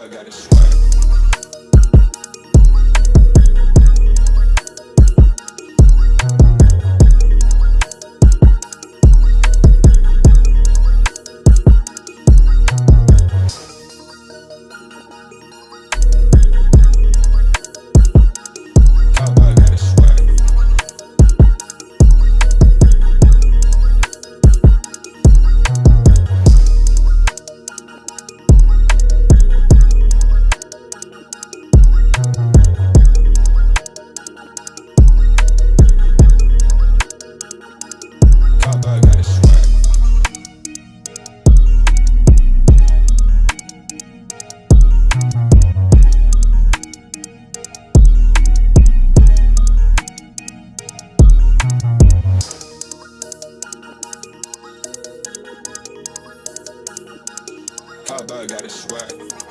I got a swag. I got a swag.